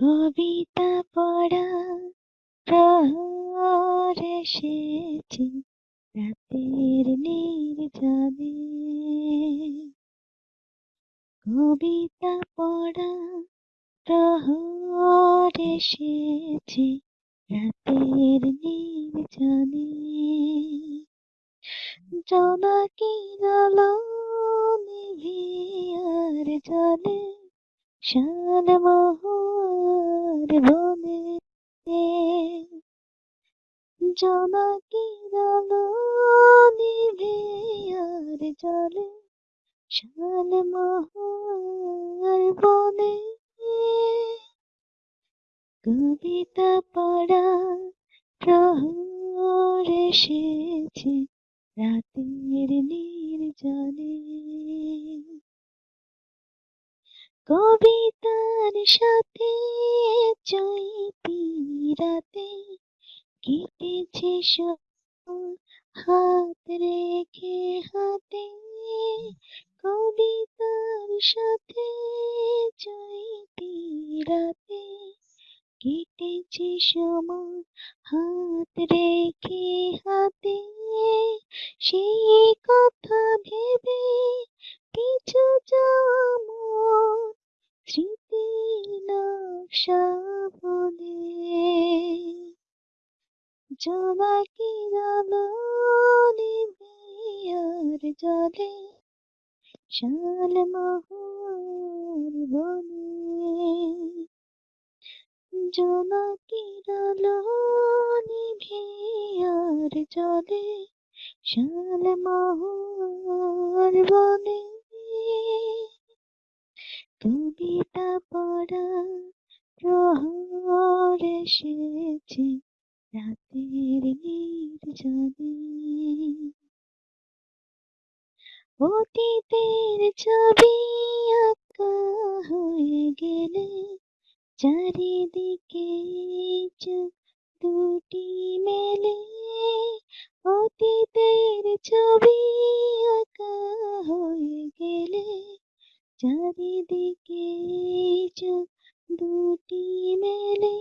কবিতা পড়া প্রহর এসেছে রাতের নির্জনে। কবিতা পড়া প্রহর এসেছে রাতের নির্জনে। জোনাকির আলো নিভিয়ার জলে শাল মহুয়ার বনে জোনাকির আলো নিভিয়ার জলে শাল মহুয়ার বনে কবিতা পড়া প্রহর এসেছে রাতের নির্জনে। কবিতার সাথে কেটেছে হাত রেখে হাতে কবিতার সাথে চৈতি রাতে কেটেছে সময় হাত রেখে হাতে সেই কথা ভেবে পিছু যাওয়া স্মৃতি নকশা নিভে আর জলে শাল মহুয়ার বনে নিভে আর জলে শাল মহুয়ার বনে কবিতা পড়া প্রহর এসেছে। রাতের নির্জনে অতীতের ছবি আঁকা হয়ে গেলে চারিদিকে চোখ দুটি মেলে। অতীতের ছবি আঁকা হয়ে গেলে চারিদিকে চোখ দুটি মেলে।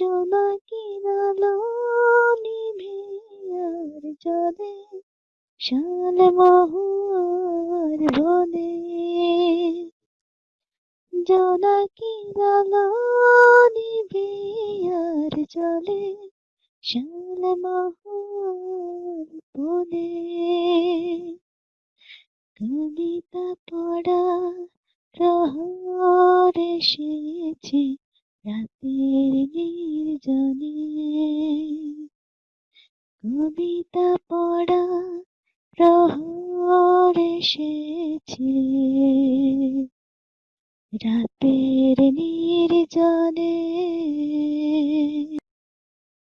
জোনাকির আলো নিভে আর জলে শাল মহুয়ার বনে। জোনাকির আলো নিভে আর জলে শাল মহুয়ার বনে। কবিতা পড়া প্রহর এসেছে রাতের নির্জনে কবিতা পড়া প্রহর এসেছে। রাতের নির্জনে